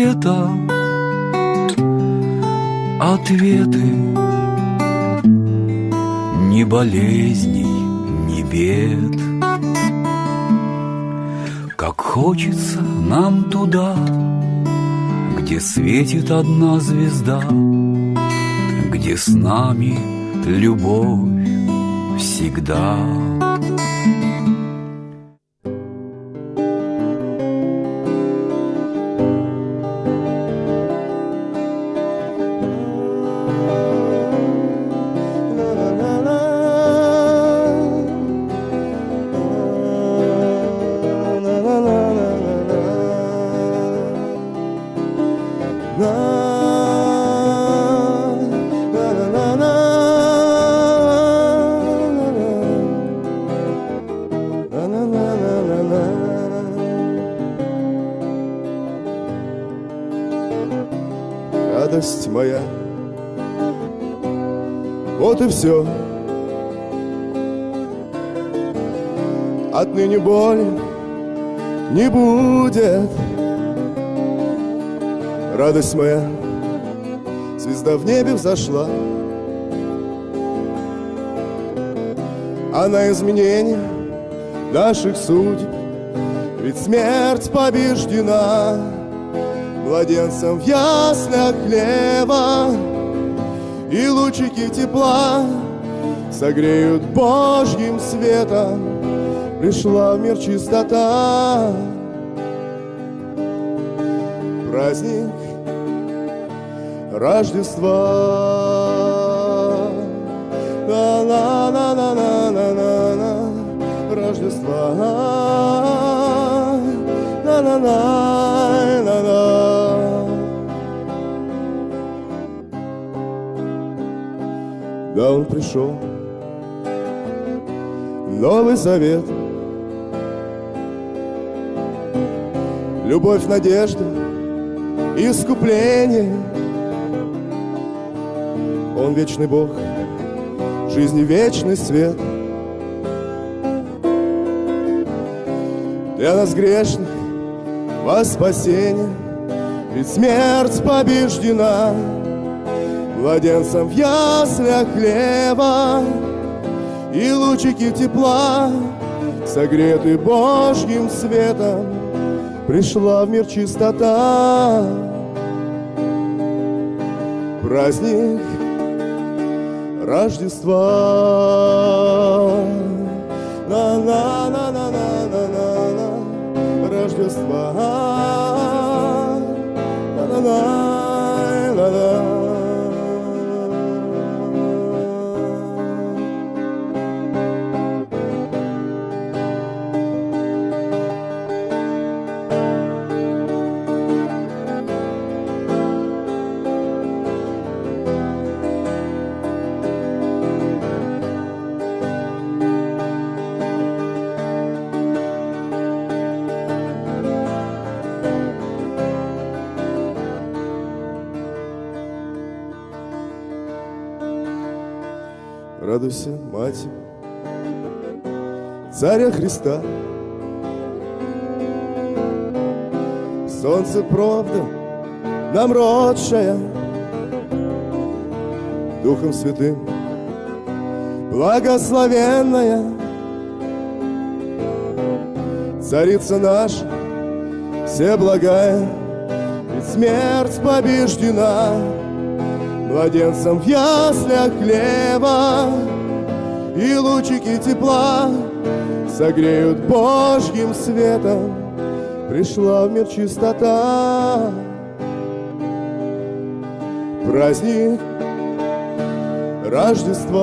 Где-то ответы. Ни болезней, ни бед. Как хочется нам туда Где светит одна звезда Где с нами любовь всегда все. Отныне боли не будет. Радость моя, звезда в небе взошла. А на изменение наших судеб Ведь смерть побеждена Младенцем в яслях хлеба И лучики тепла Согреют Божьим светом. Пришла в мир чистота. Праздник Рождества. На-на-на-на-на-на-на Рождества. На-на-на-на-на Да, он пришел. Новый Завет. Любовь, надежда, искупление. Он вечный Бог, жизни вечный свет. Для нас грешных во спасение Ведь смерть побеждена Младенцем в яслях хлеба И лучики тепла Согреты Божьим светом Пришла в мир чистота. Праздник Рождества. На-на-на-на-на-на-на Рождества На-на-на-на-на Радуйся, Мать, Царя Христа. Солнце правда нам родшая, Духом Святым. Благословенная, Царица наша, все благая, Ведь смерть побеждена, Младенцем в яслях хлеба И лучики тепла Согреют Божьим светом. Пришла в мир чистота. Праздник Рождества.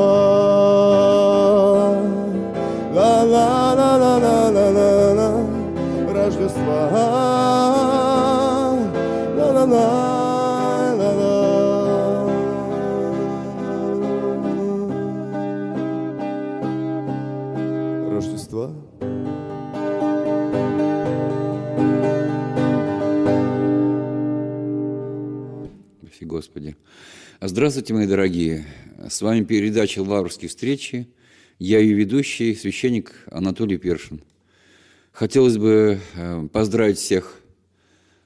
La-la-la-la-la-la-la Рождества. La-la-la-la-la Господи. Здравствуйте, мои дорогие. С вами передача «Лаврские встречи». Я ее ведущий, священник Анатолий Першин. Хотелось бы э, поздравить всех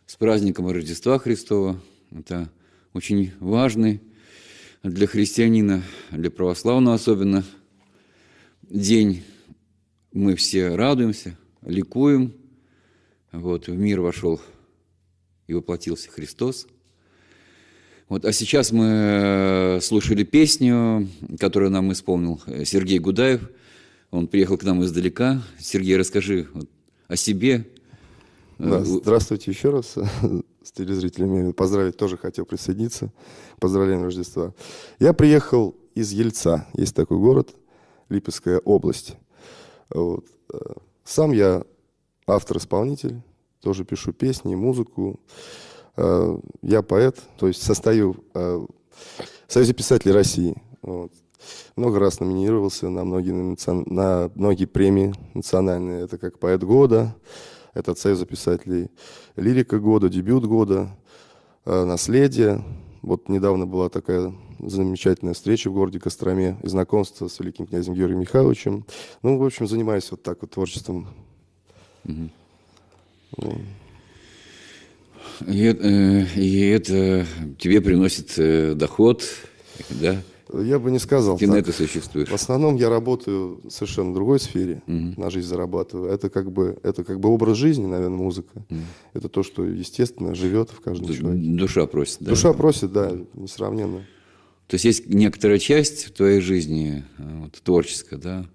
с праздником Рождества Христова. Это очень важный для христианина, для православного особенно день. Мы все радуемся, ликуем. Вот, в мир вошел и воплотился Христос. Вот, а сейчас мы э, слушали песню, которую нам исполнил Сергей Гудаев. Он приехал к нам издалека. Сергей, расскажи вот, о себе. Да, э, здравствуйте еще раз с телезрителями. Поздравить тоже хотел присоединиться. Поздравления Рождества. Я приехал из Ельца. Есть такой город, Липецкая область. Вот. Э, сам я автор-исполнитель, тоже пишу песни, музыку. Э, я поэт, то есть состою в Союзе писателей России. Вот. Много раз номинировался на многие, на многие премии национальные. Это как поэт года, это Союз писателей лирика года, дебют года, э, наследие. Вот недавно была такая замечательная встреча в городе Костроме и знакомство с великим князем Георгием Михайловичем. Ну, в общем, занимаюсь вот так вот творчеством. Угу. И, э, и это тебе приносит э, доход, да? Я бы не сказал. Ты так. на это существуешь. В основном я работаю в совершенно другой сфере, угу. на жизнь зарабатываю. Это как бы это как бы образ жизни, наверное, музыка. Угу. Это то, что естественно живет в каждом Д- человеке. Душа просит, да? Душа просит, да, несравненно. То есть есть некоторая часть твоей жизни вот, творческая, да,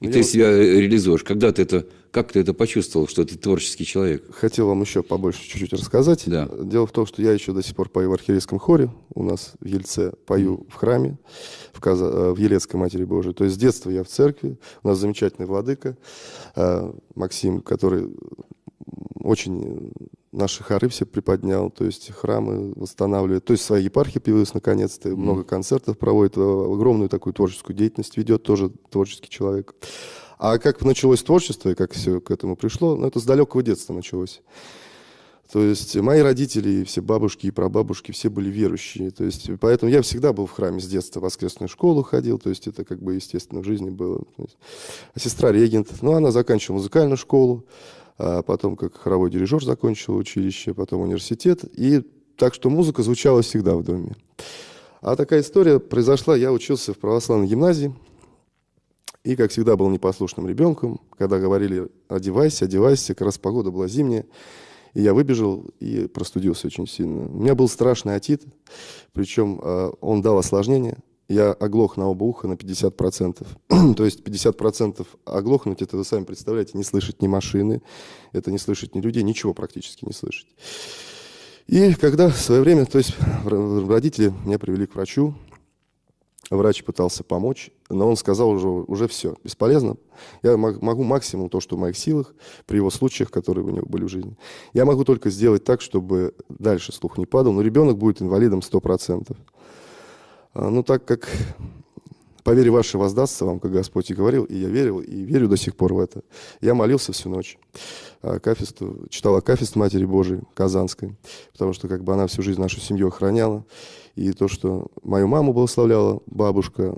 и я ты себя реализуешь. Когда ты это, как ты это почувствовал, что ты творческий человек? Хотел вам еще побольше чуть-чуть рассказать. Да. Дело в том, что я еще до сих пор пою в архиерейском хоре. У нас в Ельце пою в храме, в, Каза... Э, в Елецкой Матери Божией. То есть с детства я в церкви. У нас замечательный владыка э, Максим, который очень наши хоры все приподнял, то есть храмы восстанавливает, то есть своя епархия появилась наконец-то, много концертов проводит, огромную такую творческую деятельность ведет, тоже творческий человек. А как началось творчество и как все к этому пришло, ну, это с далекого детства началось. То есть мои родители, все бабушки и прабабушки, все были верующие. То есть, поэтому я всегда был в храме с детства, в воскресную школу ходил, то есть это как бы естественно в жизни было. А сестра регент, ну она заканчивала музыкальную школу, а потом как хоровой дирижер закончил училище, потом университет. И так что музыка звучала всегда в доме. А такая история произошла, я учился в православной гимназии, и, как всегда, был непослушным ребенком. Когда говорили «одевайся, одевайся», как раз погода была зимняя, и я выбежал и простудился очень сильно. У меня был страшный отит, причем э, он дал осложнение я оглох на оба уха на 50%. То есть 50% оглохнуть, это вы сами представляете, не слышать ни машины, это не слышать ни людей, ничего практически не слышать. И когда в свое время, то есть родители меня привели к врачу, врач пытался помочь, но он сказал уже, уже все, бесполезно. Я могу максимум то, что в моих силах, при его случаях, которые у него были в жизни. Я могу только сделать так, чтобы дальше слух не падал, но ребенок будет инвалидом 100%. А, ну, так как по вере вашей воздастся вам, как Господь и говорил, и я верил, и верю до сих пор в это. Я молился всю ночь. Акафисту, читал Акафист Матери Божией Казанской, потому что как бы она всю жизнь нашу семью охраняла. И то, что мою маму благословляла бабушка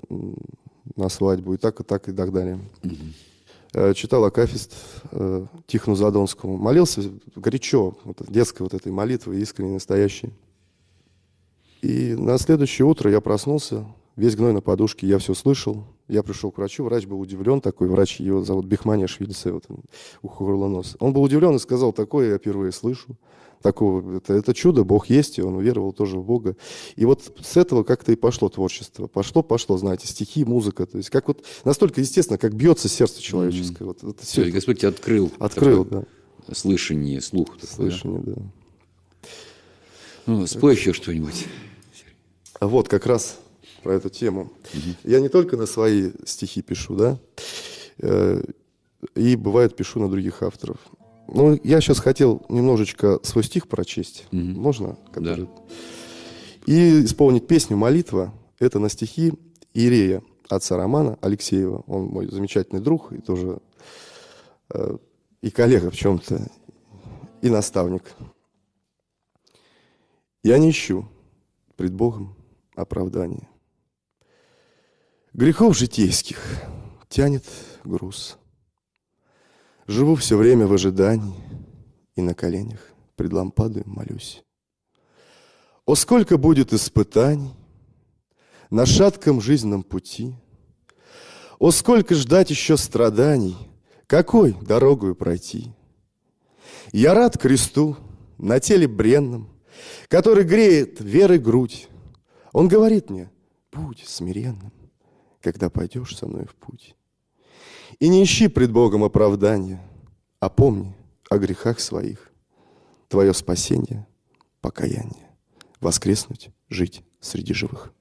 на свадьбу, и так, и так, и так далее. Угу. Читал Акафист э, Тихону Задонскому. Молился горячо, вот, детской вот этой молитвы, искренней, настоящей. И на следующее утро я проснулся, весь гной на подушке, я все слышал. Я пришел к врачу, врач был удивлен, такой врач, его зовут Бихмания Швильце, вот, ухо, горло, нос. Он был удивлен и сказал, такое я впервые слышу. Такого, это, это чудо, Бог есть, и он уверовал тоже в Бога. И вот с этого как-то и пошло творчество. Пошло, пошло, знаете, стихи, музыка. То есть как вот настолько естественно, как бьется сердце человеческое. Mm-hmm. Вот, вот все, все Господь тебя открыл. Открыл, да. Слышание, слух. Такой, Слышание, да. да. Ну, спой еще что-нибудь. Вот как раз про эту тему. Угу. Я не только на свои стихи пишу, да, э, и бывает пишу на других авторов. Ну, я сейчас хотел немножечко свой стих прочесть. Угу. Можно? Который... Да. И исполнить песню «Молитва». Это на стихи Иерея, отца Романа Алексеева. Он мой замечательный друг и тоже э, и коллега в чем-то, и наставник. «Я не ищу пред Богом оправдание. Грехов житейских тянет груз. Живу все время в ожидании и на коленях пред лампадой молюсь. О, сколько будет испытаний на шатком жизненном пути! О, сколько ждать еще страданий, какой дорогою пройти! Я рад кресту на теле бренном, который греет верой грудь. Он говорит мне, будь смиренным, когда пойдешь со мной в путь. И не ищи пред Богом оправдания, а помни о грехах своих. Твое спасение, покаяние, воскреснуть, жить среди живых.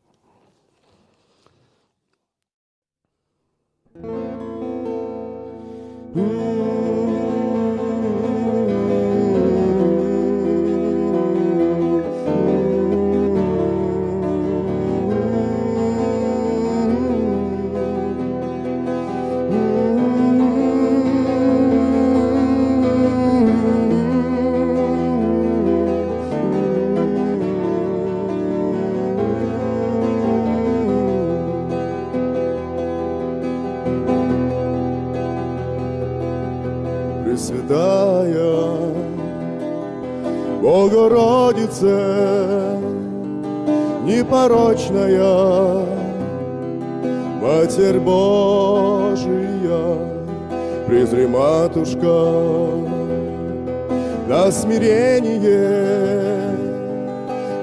Пресвятая Богородице, непорочная Матерь Божия, презри, матушка, на смирение,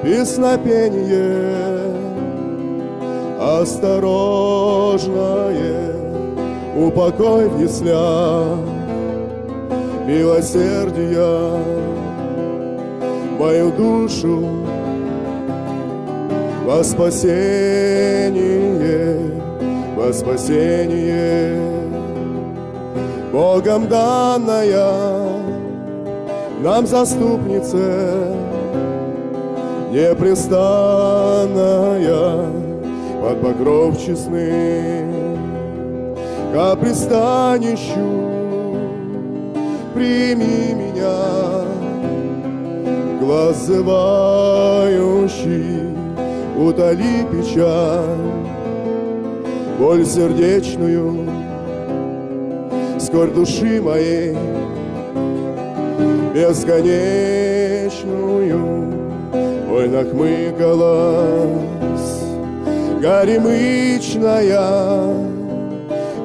песнопение, осторожное, упокой в яслях, милосердия. Мою душу во спасение, во спасение. Богом данная нам заступница непрестанная под покров честным ко пристанищу прими меня, глаз зывающий, утоли печаль, боль сердечную, скорь души моей, бесконечную, ой, нахмыкалась, горемычная,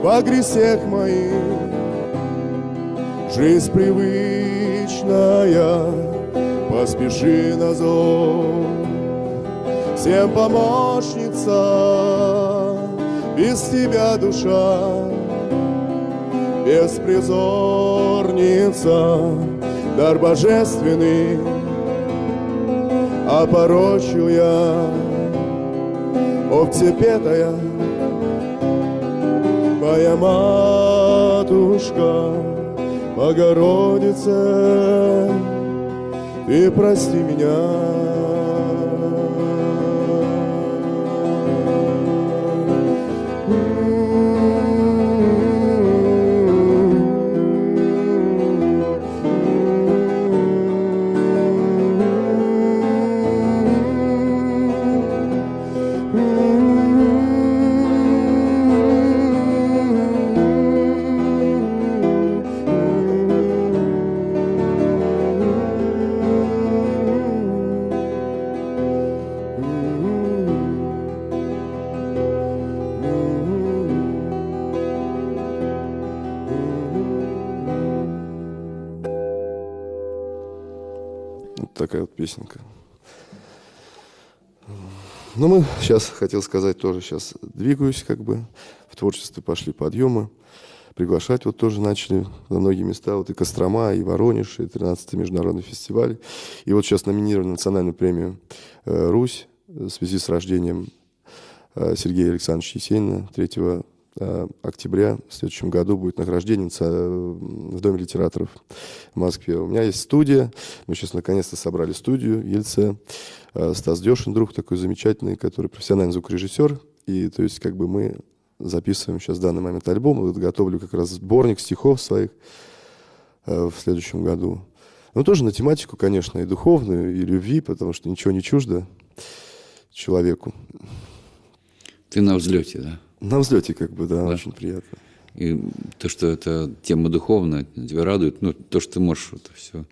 во гресех моих, Жизнь привычная, поспеши на зов. Всем помощница, без тебя душа, беспризорница, дар божественный, порочу я, овцепетая, моя матушка, Богородице, ты прости меня. Такая вот песенка. Ну, мы сейчас, хотел сказать, тоже сейчас двигаюсь, как бы, в творчестве пошли подъемы, приглашать вот тоже начали на многие места, вот и Кострома, и Воронеж, и 13-й международный фестиваль. И вот сейчас номинирован на национальную премию э, «Русь» в связи с рождением э, Сергея Александровича Есенина 3 э, октября в следующем году будет награждение в Доме литераторов в Москве. У меня есть студия, мы сейчас наконец-то собрали студию в Ельце. Стас Дешин, друг такой замечательный, который профессиональный звукорежиссер. И то есть как бы мы записываем сейчас в данный момент альбом. Вот готовлю как раз сборник стихов своих в следующем году. Ну, тоже на тематику, конечно, и духовную, и любви, потому что ничего не чуждо. человеку. Ты на взлете, да? На взлете, как бы, да, да. очень приятно. И то, что это тема духовная, тебя радует, ну, то, что ты можешь это все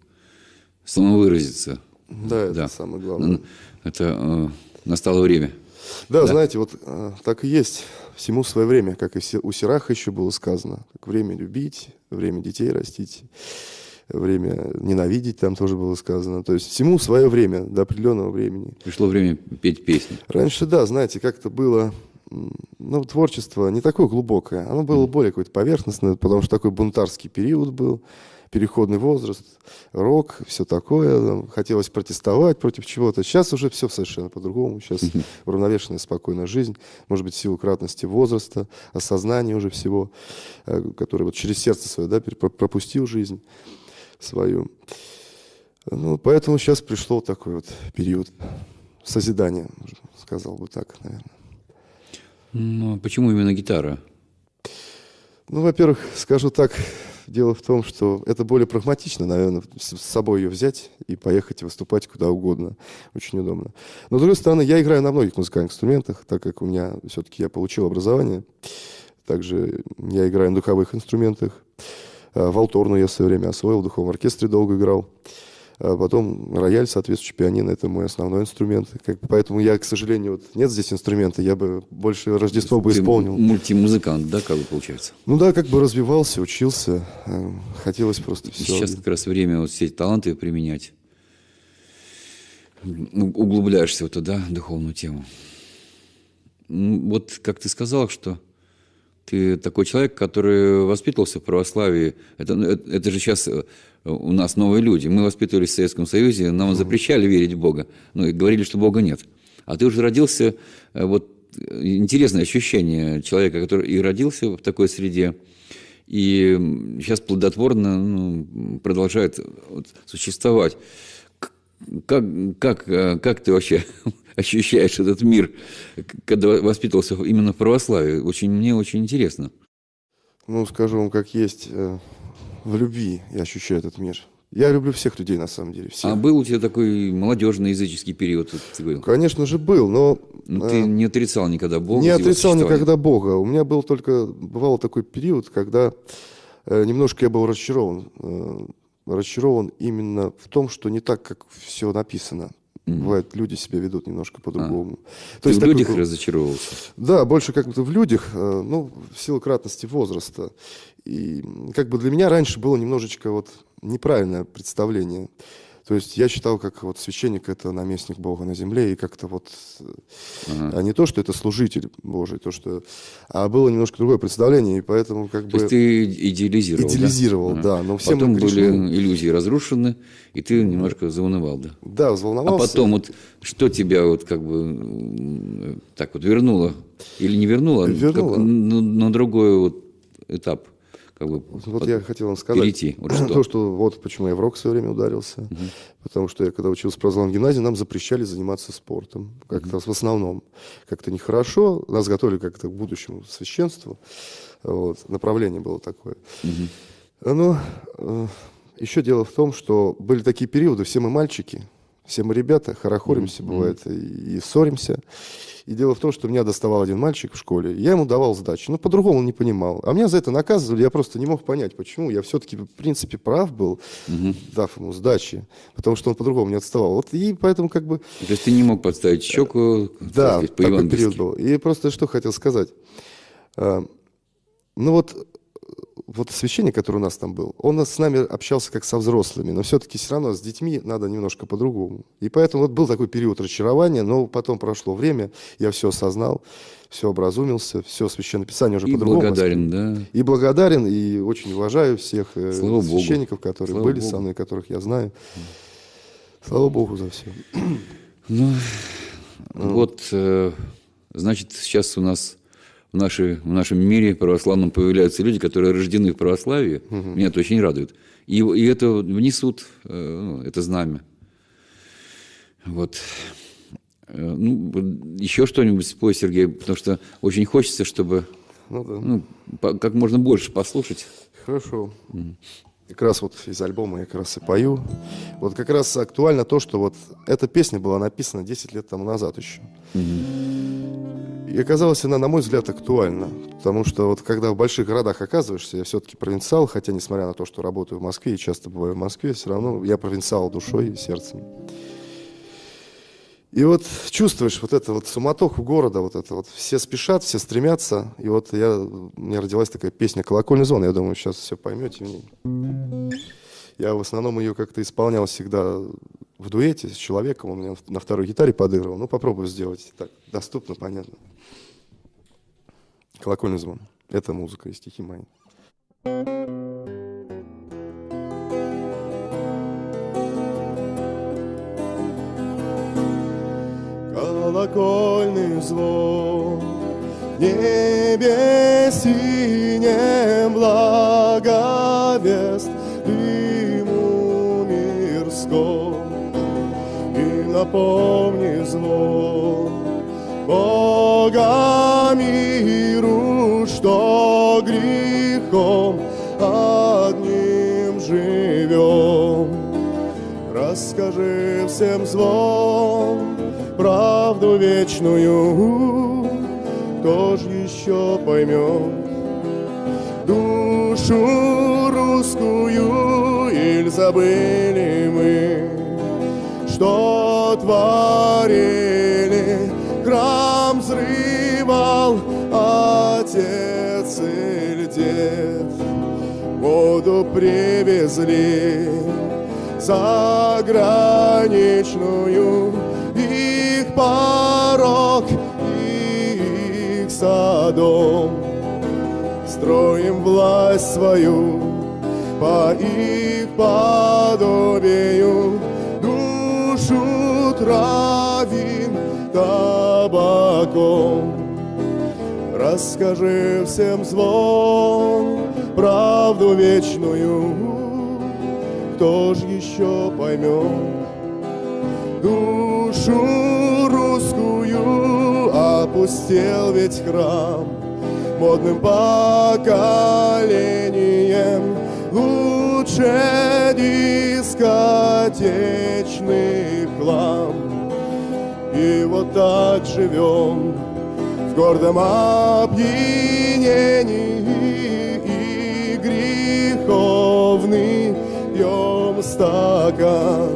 самовыразиться. Да, это да. самое главное. Это э, настало время. Да, да, знаете, вот э, так и есть. Всему свое время, как и у Сираха еще было сказано. Как время любить, время детей растить, время ненавидеть, там тоже было сказано. То есть всему свое время, до определенного времени. Пришло время петь песни. Раньше, да, знаете, как-то было ну, творчество не такое глубокое, оно было более какое-то поверхностное, потому что такой бунтарский период был, переходный возраст, рок, все такое, хотелось протестовать против чего-то. Сейчас уже все совершенно по-другому, сейчас уравновешенная, спокойная жизнь, может быть, в силу кратности возраста, осознания уже всего, э, который вот через сердце свое, да, пропустил жизнь свою. Ну, поэтому сейчас пришло такой вот период созидания, сказал бы так, наверное. Ну, а почему именно гитара? Ну, во-первых, скажу так, дело в том, что это более прагматично, наверное, с собой ее взять и поехать выступать куда угодно. Очень удобно. Но, с другой стороны, я играю на многих музыкальных инструментах, так как у меня все-таки я получил образование. Также я играю на духовых инструментах. А, Валторну я в свое время освоил, в духовом оркестре долго играл. А потом рояль, соответствующий пианино, это мой основной инструмент. Как, поэтому я, к сожалению, вот нет здесь инструмента, я бы больше Рождество бы исполнил. мультимузыкант, да, как бы получается? Ну да, как бы развивался, учился, э, хотелось просто все. Сейчас как раз время вот все эти таланты применять. Ну, углубляешься вот туда, духовную тему. Ну, вот как ты сказал, что ты такой человек, который воспитывался в православии. Это, это, это же сейчас э, у нас новые люди. Мы воспитывались в Советском Союзе, нам запрещали верить в Бога. Ну, и говорили, что Бога нет. А ты уже родился, э, вот интересное ощущение человека, который и родился в такой среде, и сейчас плодотворно ну, продолжает вот, существовать. Как, как, э, как ты вообще ощущаешь этот мир, когда воспитывался именно в православии? Очень, мне очень интересно. Ну, скажу вам, как есть, э, в любви я ощущаю этот мир. Я люблю всех людей, на самом деле. Всех. А был у тебя такой молодежный языческий период? Ты говорил? Конечно же, был, но... но ну, ты э, не отрицал никогда Бога? Не отрицал никогда Бога. У меня был только... Бывал такой период, когда э, немножко я был разочарован. Э, разочарован именно в том, что не так, как все написано. Mm-hmm. Бывает, люди себя ведут немножко по-другому. А. То Ты есть в людях такой, разочаровался? Да, больше как бы в людях, э, ну, в силу кратности возраста. И как бы для меня раньше было немножечко вот неправильное представление. То есть я считал, как вот священник это наместник Бога на земле, и как-то вот, ага. а не то, что это служитель Божий, то, что, а было немножко другое представление, и поэтому как то бы... есть ты идеализировал, Идеализировал, да. да. Но все потом были иллюзии разрушены, и ты немножко заунывал, да? Да, взволновался. А потом вот что тебя вот как бы так вот вернуло, или не вернуло, вернуло. Как, на, на другой вот этап? Как бы вот под... я хотел вам сказать перейти. Вот что. То, что вот почему я в рок в свое время ударился. Угу. Потому что я, когда учился в православной гимназии, нам запрещали заниматься спортом. Как-то угу. в основном. Как-то нехорошо. Нас готовили как-то к будущему священству. Вот. Направление было такое. Угу. Но э, еще дело в том, что были такие периоды, все мы мальчики, все мы ребята, хорохоримся, mm-hmm. бывает, и, и ссоримся. И дело в том, что меня доставал один мальчик в школе, я ему давал сдачи, но по-другому он не понимал. А меня за это наказывали, я просто не мог понять, почему. Я все-таки, в принципе, прав был, угу. дав ему сдачи, потому что он по-другому не отставал. Вот и поэтому как бы... То есть ты не мог подставить щеку, да, сказать, такой период был. И просто что хотел сказать. А, ну вот вот священник, который у нас там был, он с нами общался как со взрослыми, но все-таки все равно с детьми надо немножко по-другому. И поэтому вот был такой период разочарования, но потом прошло время, я все осознал, все образумился, все священное писание уже по-другому. И благодарен, да. И благодарен, и очень уважаю всех э, Слава священников, Богу. которые Слава были Богу. со мной, которых я знаю. Слава Богу за все. Ну, вот, э, значит, сейчас у нас в, нашей, в нашем мире православном появляются люди, которые рождены в православии. Угу. Меня это очень радует. И, и это внесут, э, ну, это знамя. Вот. Э, ну, еще что-нибудь спой, Сергей, потому что очень хочется, чтобы ну, да. ну, по, как можно больше послушать. Хорошо. Угу. Как раз вот из альбома я как раз и пою. Вот как раз актуально то, что вот эта песня была написана 10 лет тому назад еще. И оказалась она, на мой взгляд, актуальна. Потому что вот когда в больших городах оказываешься, я все-таки провинциал, хотя несмотря на то, что работаю в Москве и часто бываю в Москве, все равно я провинциал душой и сердцем. И вот чувствуешь вот это вот суматоху города, вот это вот все спешат, все стремятся. И вот я, у меня родилась такая песня «Колокольный звон». Я думаю, сейчас все поймете в ней. Я в основном ее как-то исполнял всегда в дуэте с человеком. Он меня на второй гитаре подыгрывал. Ну, попробую сделать так доступно, понятно. «Колокольный звон». Это музыка и стихи мои. колокольный звон. В небе синем благовест дыму мирском. И напомни звон Бога грехом одним живем. Расскажи всем звон правду вечную, кто ж еще поймет душу русскую, или забыли мы, что творили, воду привезли заграничную, порог их садом. Строим власть свою по их подобию, душу травим табаком. Расскажи всем звон, правду вечную, кто ж еще поймет душу русскую? Опустел ведь храм модным поколением. Лучше дискотечный хлам. И вот так живем в гордом опьянении стакан.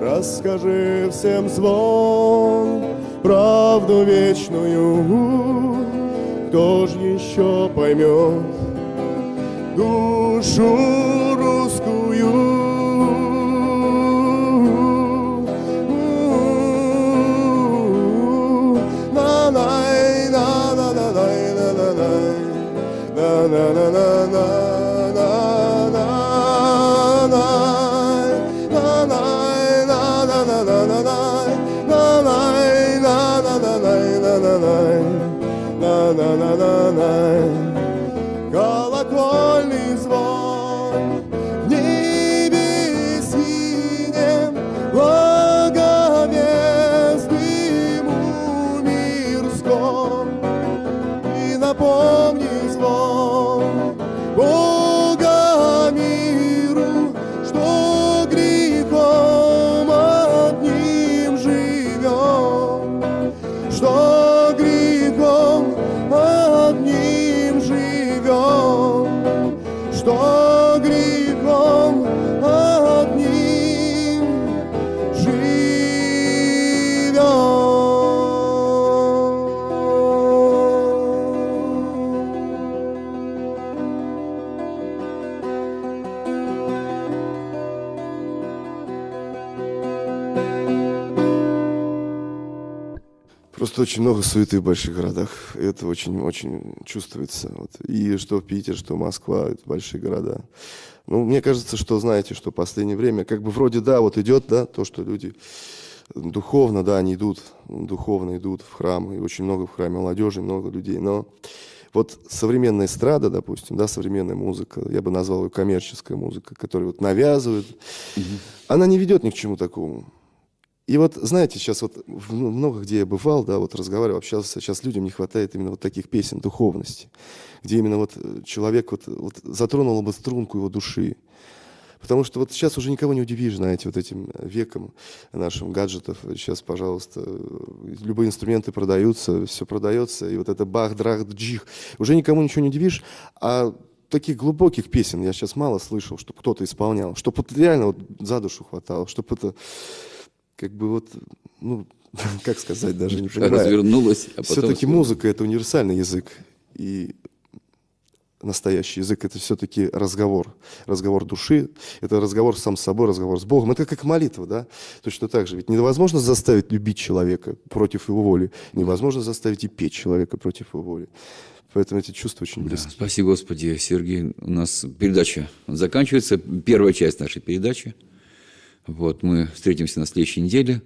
Расскажи всем звон правду вечную, кто ж еще поймет душу русскую? na na na na La la la. na одним живем, что очень много суеты в больших городах. Это очень-очень чувствуется. Вот. И что Питер, что Москва, это большие города. Ну, мне кажется, что, знаете, что в последнее время, как бы вроде, да, вот идет, да, то, что люди духовно, да, они идут, духовно идут в храм, и очень много в храме молодежи, много людей, но вот современная эстрада, допустим, да, современная музыка, я бы назвал ее коммерческая музыка, которую вот навязывают, она не ведет ни к чему такому. И вот, знаете, сейчас вот ну, много где я бывал, да, вот разговаривал, общался, сейчас людям не хватает именно вот таких песен духовности, где именно вот э, человек вот, вот затронул бы струнку его души. Потому что вот сейчас уже никого не удивишь, знаете, вот этим веком нашим гаджетов. Сейчас, пожалуйста, любые инструменты продаются, все продается, и вот это бах, драх, джих. Уже никому ничего не удивишь, а таких глубоких песен я сейчас мало слышал, чтобы кто-то исполнял, чтобы вот реально вот за душу хватало, чтобы это как бы вот, ну, как сказать, даже не понимаю. Развернулась, а. Все-таки музыка — это универсальный язык, и настоящий язык — это все-таки разговор, разговор души, это разговор сам с собой, разговор с Богом. Это как молитва, да? Точно так же. Ведь невозможно заставить любить человека против его воли, невозможно заставить и петь человека против его воли. Поэтому эти чувства очень близки. Да, спасибо, Господи, Сергей. У нас передача заканчивается, первая часть нашей передачи. Вот, мы встретимся на следующей неделе.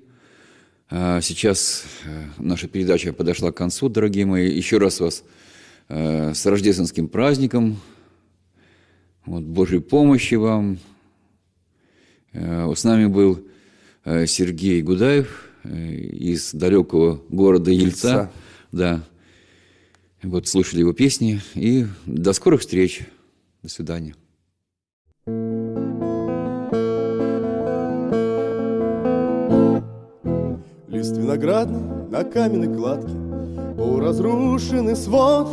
А сейчас э, наша передача подошла к концу, дорогие мои. Еще раз вас э, с рождественским праздником. Вот, Божьей помощи вам. Э, с нами был Сергей Гудаев из далекого города Ельца. Ельца. Да. Вот слушали его песни. И до скорых встреч. До свидания. Лист виноградный на каменной кладке, Полуразрушенный свод.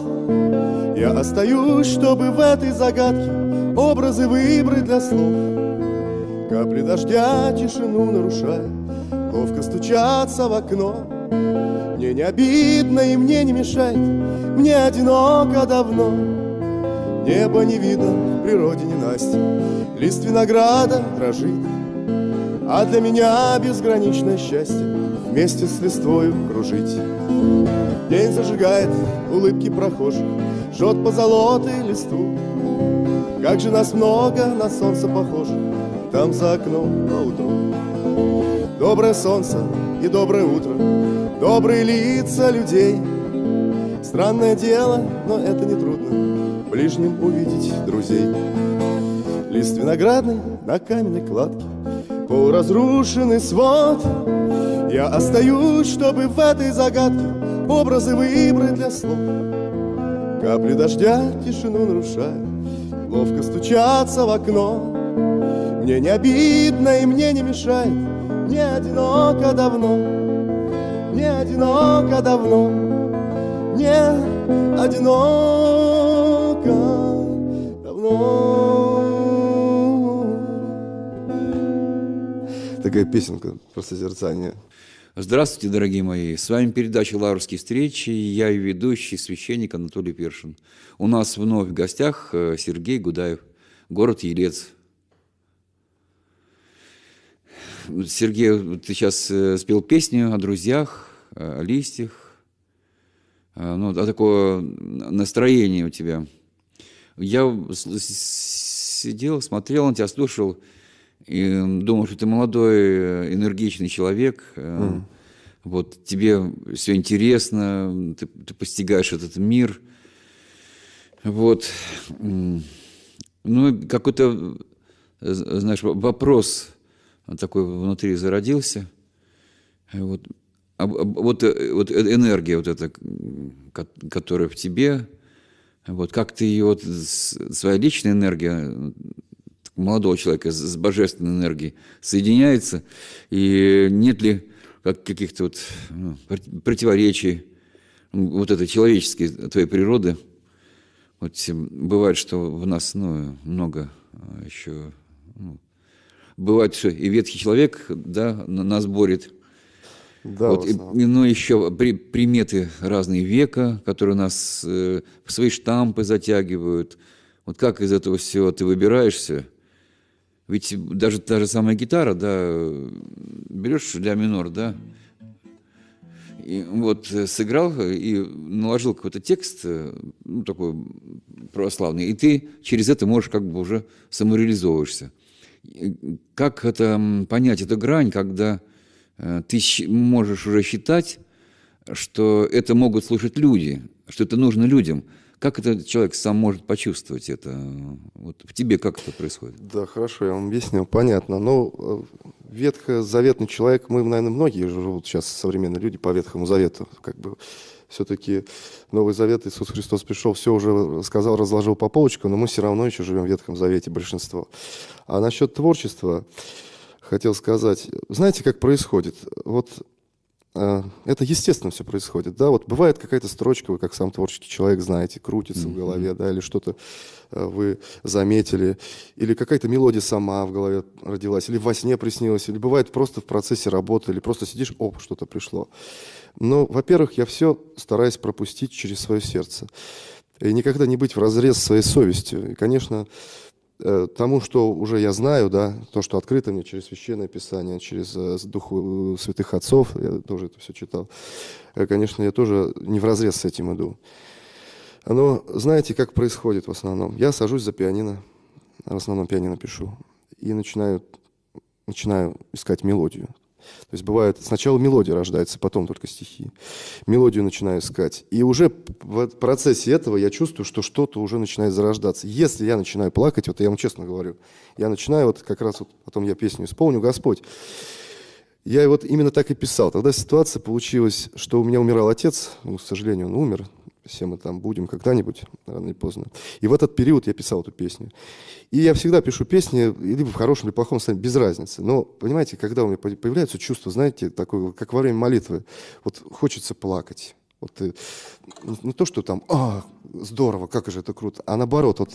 Я остаюсь, чтобы в этой загадке Образы выбрать для слов. Капли дождя тишину нарушая, Ловко стучатся в окно. Мне не обидно и мне не мешает, Мне одиноко давно. Небо не видно, в природе не Настя, Лист винограда дрожит, А для меня безграничное счастье вместе с листвою кружить. День зажигает улыбки прохожих, жжет по золотой листу. Как же нас много на солнце похоже, там за окном по утру. Доброе солнце и доброе утро, добрые лица людей. Странное дело, но это не трудно, ближним увидеть друзей. Лист виноградный на каменной кладке, полуразрушенный свод — я остаюсь, чтобы в этой загадке Образы выбрать для слов Капли дождя тишину нарушая Ловко стучатся в окно. Мне не обидно и мне не мешает Мне одиноко давно. Мне одиноко давно Мне одиноко давно. Такая песенка про созерцание. Здравствуйте, дорогие мои! С вами передача «Лаврские встречи». Я и ведущий священник Анатолий Першин. У нас вновь в гостях э, Сергей Гудаев, город Елец. Сергей, ты сейчас э, спел песню о друзьях, о листьях. Э, ну, а такое настроение у тебя. Я сидел, смотрел на тебя, слушал – и думал, что ты молодой, э, энергичный человек, mm. вот тебе все интересно, ты, ты постигаешь этот мир, вот, ну, какой-то, э, знаешь, вопрос такой внутри зародился, вот, вот, вот энергия вот эта, которая в тебе, вот как ты ее, вот, своя личная энергия молодого человека с божественной энергией соединяется, и нет ли как каких-то вот ну, противоречий вот этой человеческой твоей природы. Вот бывает, что в нас ну, много а, еще... Ну, бывает, что и ветхий человек да, нас борет. Да, вот, и, ну, еще при, приметы разные века, которые нас э, в свои штампы затягивают. Вот как из этого всего ты выбираешься – ведь даже та же самая гитара, да, берешь ля минор, да, и вот э, сыграл и наложил какой-то текст, э, ну, такой православный, и ты через это можешь как бы уже самореализовываешься. Как это понять, эту грань, когда э, ты можешь уже считать, что это могут слушать люди, что это нужно людям – как этот человек сам может почувствовать это? Вот в тебе как это происходит? Да, хорошо, я вам объяснил, понятно. Но ну, ветхозаветный человек, мы, наверное, многие живут сейчас современные люди по Ветхому Завету, как бы все-таки Новый Завет, Иисус Христос пришел, все уже сказал, разложил по полочкам, но мы все равно еще живем в Ветхом Завете, большинство. А насчет творчества хотел сказать, знаете, как происходит? Вот э, это естественно все происходит, да, вот бывает какая-то строчка, вы как сам творческий человек знаете, крутится mm-hmm. в голове, да, или что-то э, вы заметили, или какая-то мелодия сама в голове родилась, или во сне приснилась, или бывает просто в процессе работы, или просто сидишь, оп, что-то пришло. Но, во-первых, я все стараюсь пропустить через свое сердце. И никогда не быть в разрез своей совестью. И, конечно, э, тому, что уже я знаю, да, то, что открыто мне через Священное Писание, через э, Духу э, Святых Отцов, я тоже это все читал, конечно, я тоже не в разрез с этим иду. Но знаете, как происходит в основном? Я сажусь за пианино, в основном пианино пишу, и начинаю, начинаю искать мелодию. То есть бывает, сначала мелодия рождается, потом только стихи. Мелодию начинаю искать. И уже в процессе этого я чувствую, что что-то уже начинает зарождаться. Если я начинаю плакать, вот я вам честно говорю, я начинаю, вот как раз вот потом я песню исполню, Господь, я вот именно так и писал. Тогда ситуация получилась, что у меня умирал отец, ну, к сожалению, он умер, все мы там будем когда-нибудь, рано или поздно. И в этот период я писал эту песню. И я всегда пишу песни, либо в хорошем, либо в плохом состоянии, без разницы. Но, понимаете, когда у меня появляется чувство, знаете, такое, как во время молитвы, вот хочется плакать. Вот э, не то, что там, а, здорово, как же это круто, а наоборот, вот,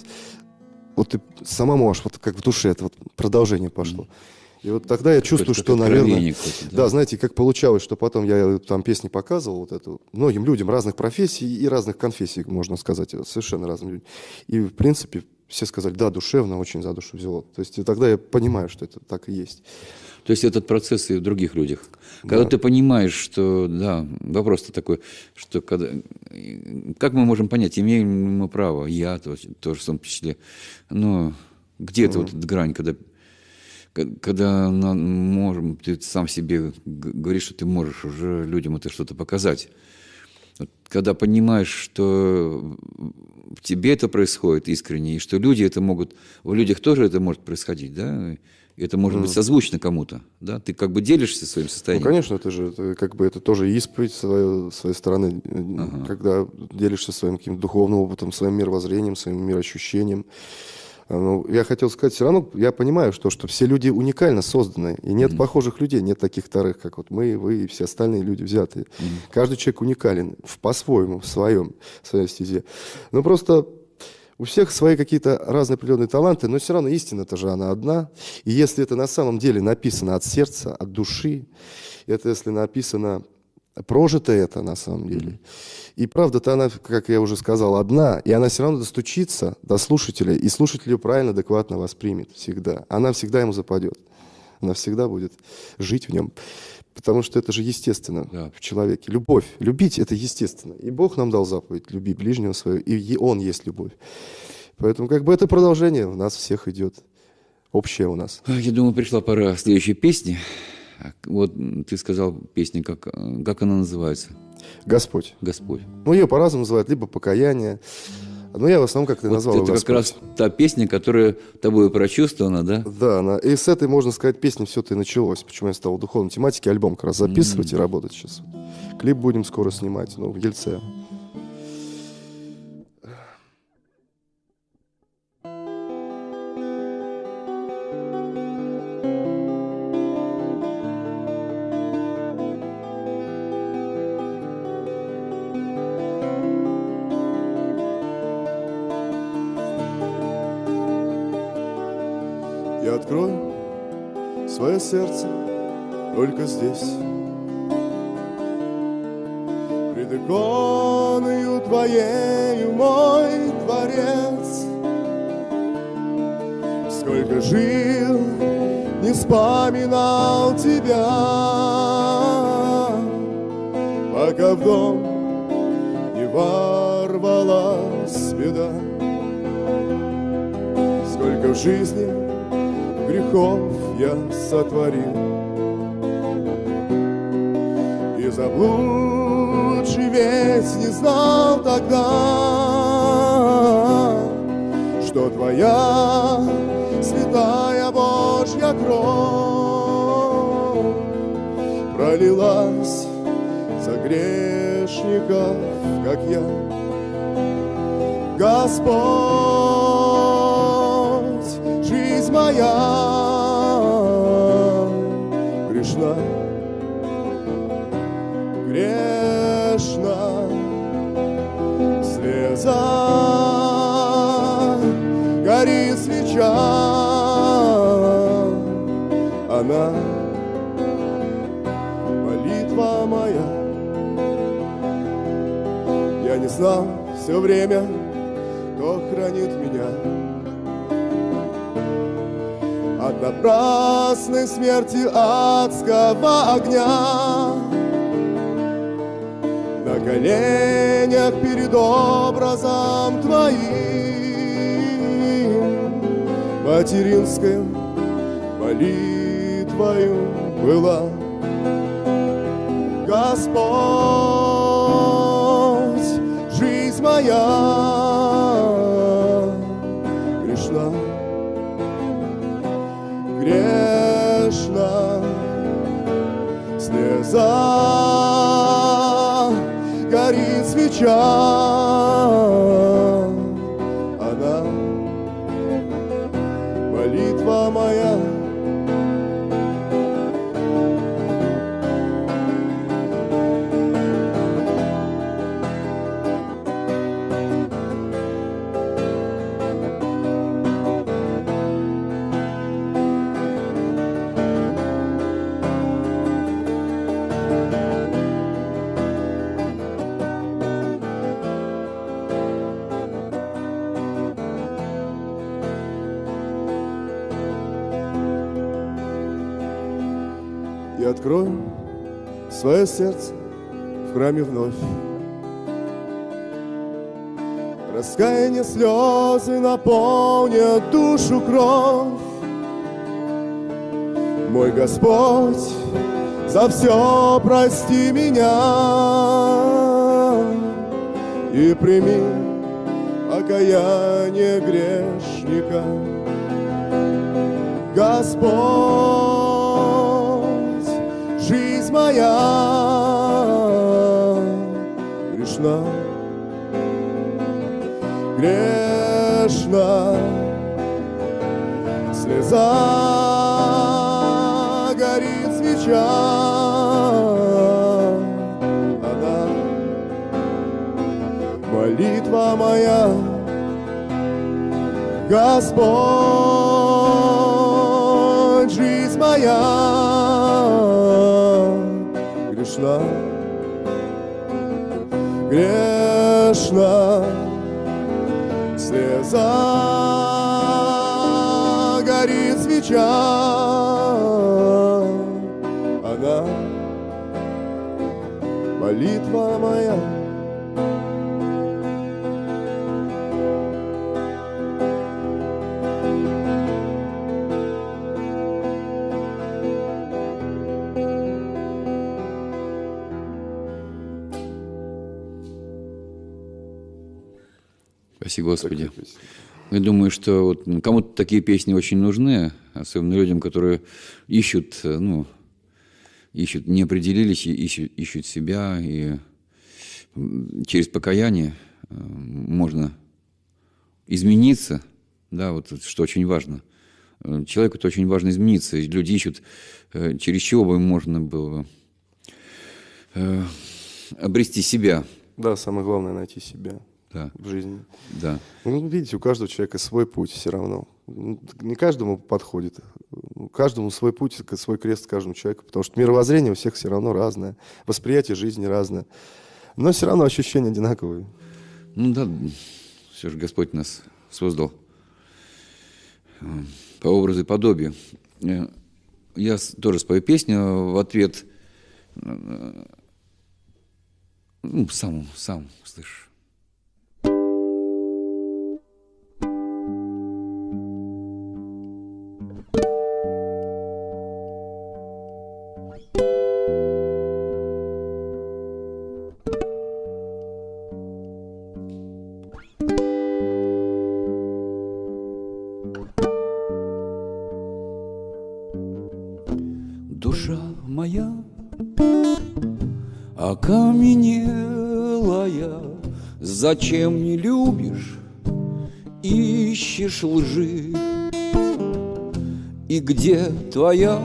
вот ты сама можешь, вот как в душе это вот продолжение пошло. Mm-hmm. И вот тогда я чувствую, что, наверное... Да. знаете, как получалось, что потом я там песни показывал вот эту многим людям разных профессий и разных конфессий, можно сказать, совершенно разным людям. И, в принципе, все сказали, да, душевно, очень за душу взяло. То есть тогда я понимаю, что это так и есть. То есть этот процесс и в других людях. Когда да. ты понимаешь, что, да, вопрос-то такой, что когда, как мы можем понять, имеем мы право, я тоже, тоже в том числе, но где-то mm-hmm. вот эта грань, когда когда можем, ты сам себе говоришь, что ты можешь уже людям это что-то показать. Вот, когда понимаешь, что в тебе это происходит искренне, и что люди это могут, в людях тоже это может происходить, да, это может mm. быть созвучно кому-то, да, ты как бы делишься своим состоянием. Ну, конечно, это же, это, как бы, это тоже исповедь своей, своей стороны, ага. когда делишься своим каким-то духовным опытом, своим мировоззрением, своим мироощущением. Ну, я хотел сказать, все равно я понимаю, что, что все люди уникально созданы, и нет mm-hmm. похожих людей, нет таких вторых, как вот мы, вы и все остальные люди взятые. Mm-hmm. Каждый человек уникален в, по-своему, в своем, в своей стезе. Но просто у всех свои какие-то разные определенные таланты, но все равно истина-то же она одна. И если это на самом деле написано от сердца, от души, это если написано прожито это на самом деле. И правда-то она, как я уже сказал, одна, и она все равно достучится до слушателя, и слушатель ее правильно, адекватно воспримет всегда. Она всегда ему западет. Она всегда будет жить в нем. Потому что это же естественно да. в человеке. Любовь. Любить – это естественно. И Бог нам дал заповедь «люби ближнего своего», и Он есть любовь. Поэтому как бы это продолжение в нас всех идет. Общее у нас. Я думаю, пришла пора следующей песни. Вот ты сказал песня, как, как она называется? Господь. Господь. Ну, ее по-разному называют, либо покаяние. Но я в основном как-то вот назвал это Господь. как раз та песня, которая тобой прочувствована, да? Да, она, и с этой, можно сказать, песни все-то и началось. Почему я стал духовной тематике альбом как раз записывать mm-hmm. и работать сейчас. Клип будем скоро снимать, ну, в Ельце. Свое сердце только здесь. Пред иконою твоею мой дворец. Сколько жил, не вспоминал тебя, пока в дом не ворвалась беда. Сколько в жизни грехов я сотворил. И заблудший весь не знал тогда, что Твоя святая Божья кровь пролилась за грешников, как я. Господь, жизнь моя Я не знал все время, кто хранит меня. От напрасной смерти адского огня На коленях перед образом Твоим Материнской молитвою была. Господь, моя грешна слеза горит свеча и открою свое сердце в храме вновь. Раскаяние слезы наполнят душу кровь. Мой Господь, за все прости меня и прими окаяние грешника. Господь, моя грешна, грешна, слеза горит свеча, молитва моя, Господь, жизнь моя грешна, грешна, слеза горит свеча, она молитва моя. Спасибо, Господи. Я думаю, что вот кому-то такие песни очень нужны, особенно людям, которые ищут, э, ну, ищут, не определились, и ищут, ищут себя, и через покаяние э, можно измениться, да, вот что очень важно. Э, Человеку это очень важно измениться. И Люди ищут, через чего бы можно было обрести себя. Да, самое главное найти себя Да, в жизни. да. Ну, видите, у каждого человека свой путь все равно. Ну, Не каждому подходит. У Каждому свой путь, свой крест каждому человеку, потому что мировоззрение у всех все равно разное, восприятие жизни разное. Но все равно ощущения одинаковые. Ну да, все же Господь нас создал э, по образу и подобию. Э, Я тоже спою песню в ответ. э, Ну, сам, сам слышь. Зачем не любишь, ищешь лжи? И где твоя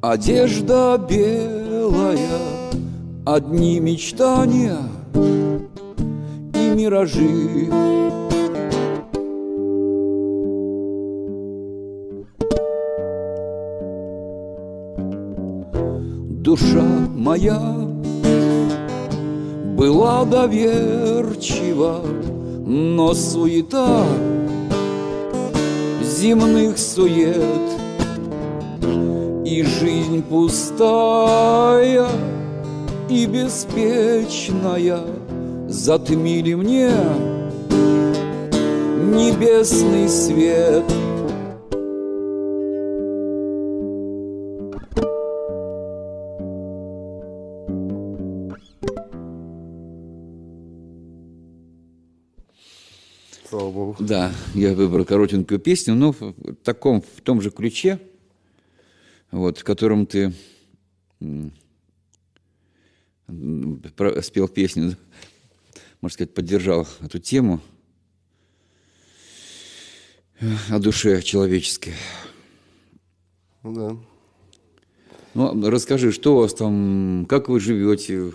одежда белая, одни мечтания и миражи? душа моя была доверчива, но суета земных сует и жизнь пустая и беспечная. Затмили мне небесный свет — Да, я выбрал коротенькую песню, но в таком, в том же ключе, вот, в котором ты спел песню, можно сказать, поддержал эту тему о душе человеческой. Ну да. Ну, расскажи, что у вас там, как вы живете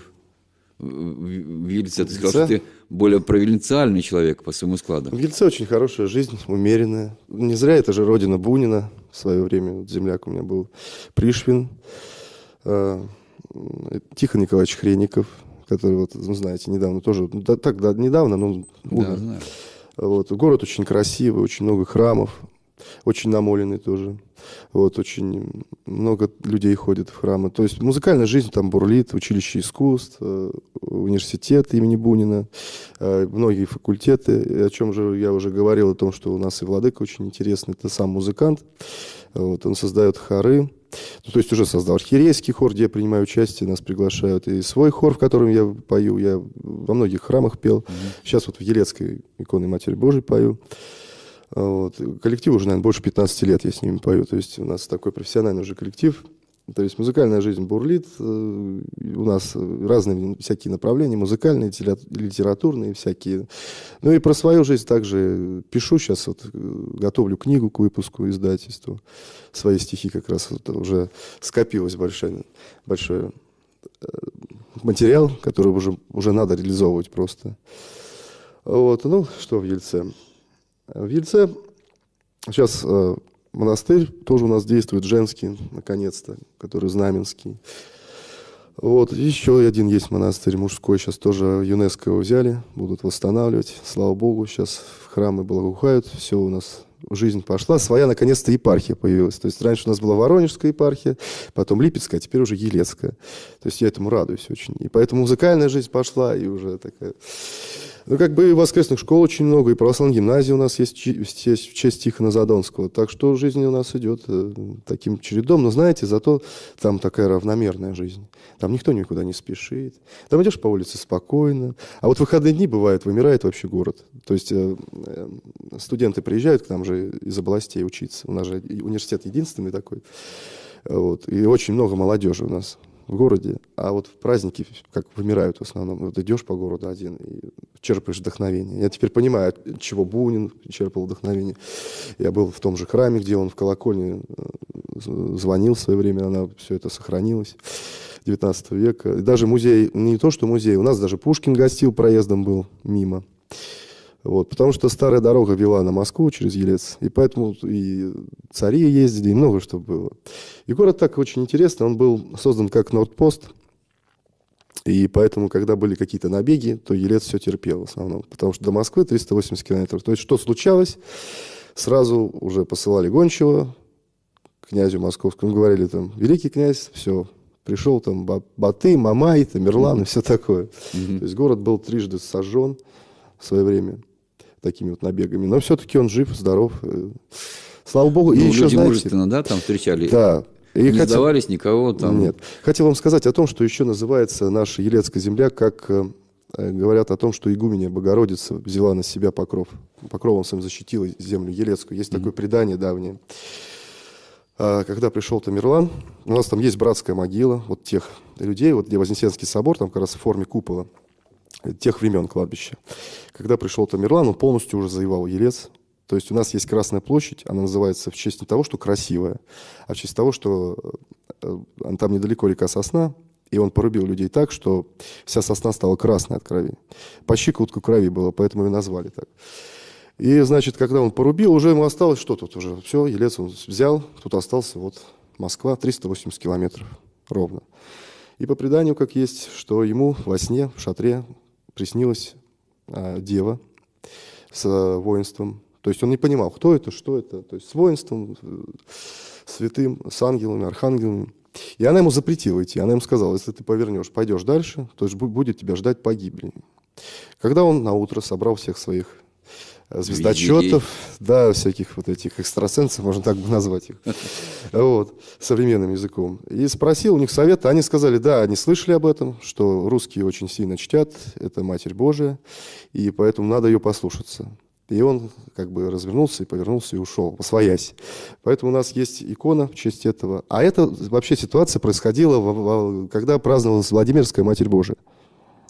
в Ельце? Ты сказал, что ты более провинциальный человек по своему складу. В Ельце очень хорошая жизнь, умеренная. Не зря это же родина Бунина в свое время. Земляк у меня был Пришвин, э, Тихон Николаевич Хреников, который, вот, ну, знаете, недавно тоже, да, так, да, недавно, но умер. Да, знаю. Вот. Город очень красивый, очень много храмов, очень намоленный тоже. Вот, очень много людей ходит в храмы. То есть музыкальная жизнь там бурлит, училище искусств, э, университет имени Бунина, э, многие факультеты. О чем же я уже говорил, о том, что у нас и Владыка очень интересный, это сам музыкант. Вот, он создает хоры, ну, то есть уже создал архиерейский хор, где я принимаю участие, нас приглашают, и свой хор, в котором я пою, я во многих храмах пел. Mm-hmm. Сейчас вот в Елецкой иконе Матери Божией пою. Вот. Коллектив уже, наверное, больше 15 лет я с ними пою. То есть у нас такой профессиональный уже коллектив. То есть музыкальная жизнь бурлит. Э, у нас разные всякие направления, музыкальные, литературные всякие. Ну и про свою жизнь также пишу сейчас, вот, готовлю книгу к выпуску издательству. Свои стихи как раз вот уже скопилось большой, большой э, материал, который уже, уже надо реализовывать просто. Вот. Ну, что в Ельце. В Ельце сейчас э, монастырь тоже у нас действует, женский, наконец-то, который знаменский. Вот, еще один есть монастырь мужской, сейчас тоже ЮНЕСКО его взяли, будут восстанавливать. Слава Богу, сейчас храмы благоухают, все у нас жизнь пошла, своя наконец-то епархия появилась. То есть раньше у нас была Воронежская епархия, потом Липецкая, а теперь уже Елецкая. То есть я этому радуюсь очень. И поэтому музыкальная жизнь пошла, и уже такая ну, как бы воскресных школ очень много, и православная гимназия у нас есть, есть в честь Тихона Задонского. Так что жизнь у нас идет э, таким чередом. Но знаете, зато там такая равномерная жизнь. Там никто никуда не спешит. Там идешь по улице спокойно. А вот выходные дни бывает, вымирает вообще город. То есть э, э, студенты приезжают к нам же из областей учиться. У нас же университет единственный такой. Вот. И очень много молодежи у нас в городе, а вот в праздники как вымирают в основном. Вот идешь по городу один и черпаешь вдохновение. Я теперь понимаю, от чего Бунин черпал вдохновение. Я был в том же храме, где он в колокольне э, звонил в свое время, она все это сохранилось. 19 века. Даже музей, не то что музей, у нас даже Пушкин гостил, проездом был мимо. Вот, потому что старая дорога вела на Москву через Елец, и поэтому и цари ездили, и много что было. И город так очень интересный, он был создан как Нордпост, и поэтому, когда были какие-то набеги, то Елец все терпел в основном, потому что до Москвы 380 километров. То есть, что случалось, сразу уже посылали гончего князю московскому, говорили там, великий князь, все, пришел там Баты, Мамай, Тамерлан mm-hmm. и все такое. Mm-hmm. То есть город был трижды сожжен в свое время такими вот набегами. Но все-таки он жив, здоров. Э, слава богу. Ну, и еще, люди знаете, мужественно, да, там встречали? Да. И не хотел... сдавались никого там? Нет. Хотел вам сказать о том, что еще называется наша Елецкая земля, как э, говорят о том, что игуменя Богородица взяла на себя покров. Покровом своим защитила землю Елецкую. Есть mm-hmm. такое предание давнее. А, когда пришел Тамерлан, у нас там есть братская могила вот тех людей, вот где Вознесенский собор, там как раз в форме купола, тех времен кладбища. Когда пришел Тамерлан, он полностью уже завоевал Елец, то есть у нас есть Красная площадь, она называется в честь не того, что красивая, а в честь того, что э, там недалеко река Сосна, и он порубил людей так, что вся сосна стала красной от крови. По щиколотку крови было, поэтому ее назвали так. И, значит, когда он порубил, уже ему осталось что тут уже? Все, Елец он взял, тут остался вот Москва, 380 километров ровно. И по преданию, как есть, что ему во сне, в шатре приснилась э, дева с э, воинством, то есть он не понимал, кто это, что это. То есть с воинством, святым, с ангелами, архангелами. И она ему запретила идти. Она ему сказала, если ты повернешь, пойдешь дальше, то есть будет тебя ждать погибель. Когда он на утро собрал всех своих э, звездочетов, да, всяких вот этих экстрасенсов, можно так бы назвать их, вот, современным языком. И спросил у них совета, они сказали, да, они слышали об этом, что русские очень сильно чтят, это Матерь Божия, и поэтому надо ее послушаться. И он как бы развернулся и повернулся и ушел, посвоясь. Поэтому у нас есть икона в честь этого. А это вообще ситуация происходила, когда праздновалась Владимирская Матерь Божия.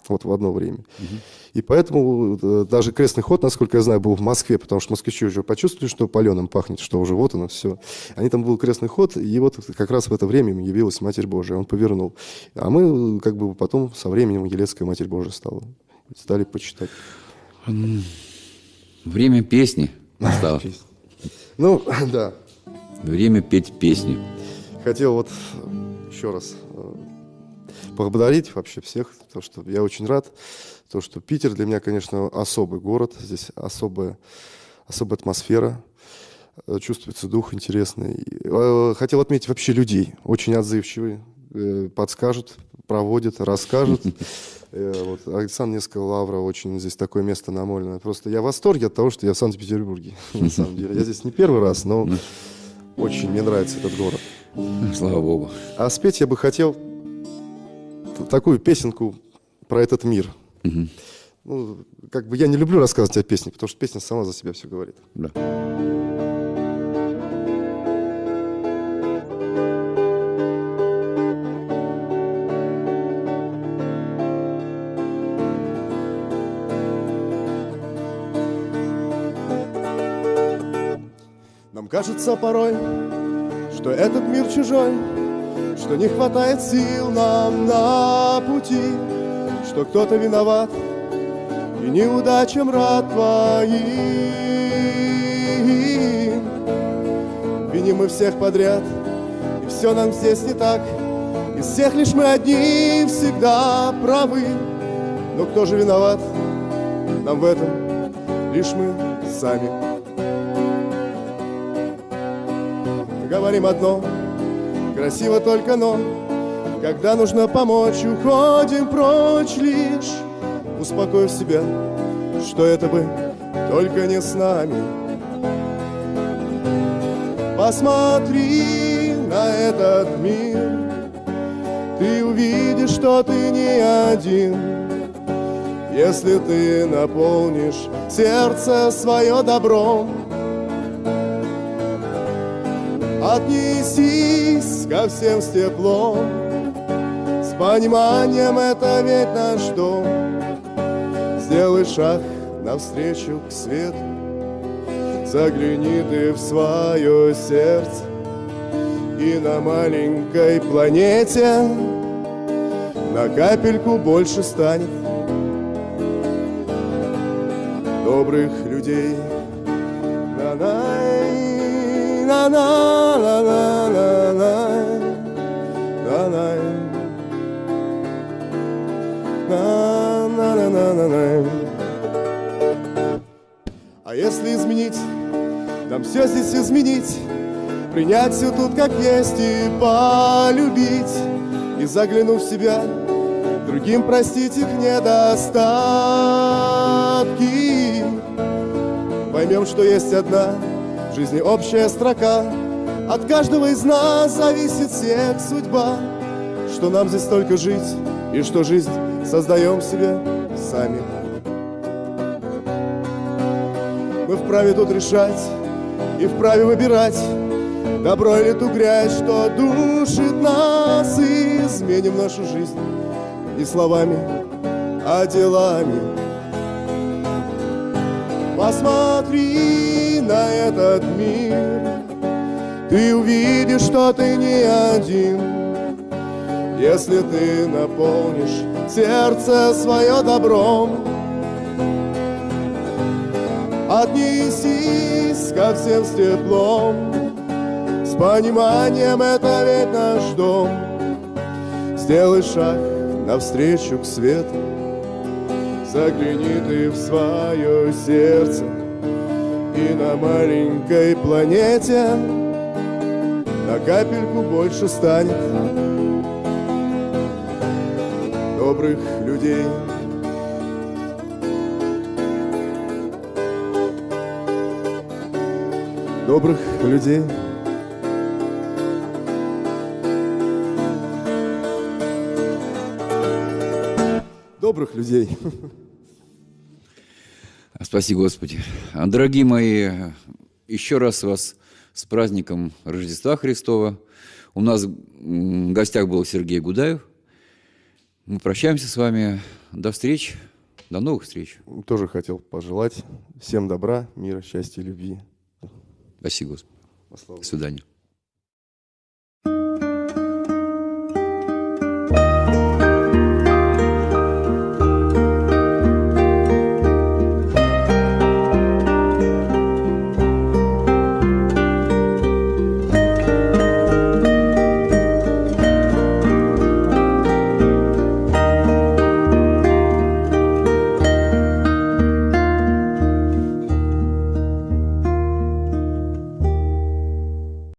Вот в одно время. Угу. И поэтому э, даже крестный ход, насколько я знаю, был в Москве, потому что москвичи уже почувствовали, что паленым пахнет, что уже вот оно все. Они там был крестный ход, и вот как раз в это время явилась Матерь Божия. Он повернул. А мы как бы потом со временем Елецкая Матерь Божия стала. Стали почитать. Время песни настало. Ну, да. Время петь песни. Хотел вот еще раз э, поблагодарить вообще всех, то что я очень рад, то, что Питер для меня, конечно, особый город, здесь особая, особая атмосфера, э, чувствуется дух интересный. Э, хотел отметить вообще людей, очень отзывчивые, подскажут, проводят, расскажут. Э, вот, Александр несколько Лавра, очень здесь такое место намоленное. Просто я в восторге от того, что я в Санкт-Петербурге, на самом деле. Я здесь не первый раз, но очень мне нравится этот город. Слава Богу. А спеть я бы хотел такую песенку про этот мир. Ну, как бы я не люблю рассказывать о песне, потому что песня сама за себя все говорит. Да. Кажется порой, что этот мир чужой, Что не хватает сил нам на пути, Что кто-то виноват и неудачам рад твоим. Виним мы всех подряд, и все нам здесь не так, Из всех лишь мы одни всегда правы. Но кто же виноват? Нам в этом лишь мы сами. говорим одно, красиво только но, когда нужно помочь, уходим прочь лишь, успокоив себя, что это бы только не с нами. Посмотри на этот мир, ты увидишь, что ты не один. Если ты наполнишь сердце свое добром, Отнесись ко всем с теплом, С пониманием это ведь наш дом. Сделай шаг навстречу к свету, Загляни ты в свое сердце, И на маленькой планете На капельку больше станет. Добрых людей. На-на А если изменить, нам все здесь изменить, принять все тут как есть и полюбить, и заглянув в себя, другим простить их недостатки. Поймем, что есть одна в жизни общая строка, от каждого из нас зависит всех судьба, Что нам здесь только жить, и что жизнь создаем себе сами. Мы вправе тут решать и вправе выбирать, Добро или ту грязь, что душит нас И изменим нашу жизнь не словами, а делами Посмотри на этот мир Ты увидишь, что ты не один. Если ты наполнишь сердце свое добром Отнесись ко всем с теплом. С пониманием это ведь наш дом. Сделай шаг навстречу к свету. Загляни ты в свое сердце И на маленькой планете На капельку больше станет Добрых людей Добрых людей Добрых людей. Спаси Господи. Дорогие мои, еще раз вас с праздником Рождества Христова. У нас в гостях был Сергей Гудаев. Мы прощаемся с вами. До встречи. До новых встреч. Тоже хотел пожелать всем добра, мира, счастья, любви. Спасибо, Господи. До свидания.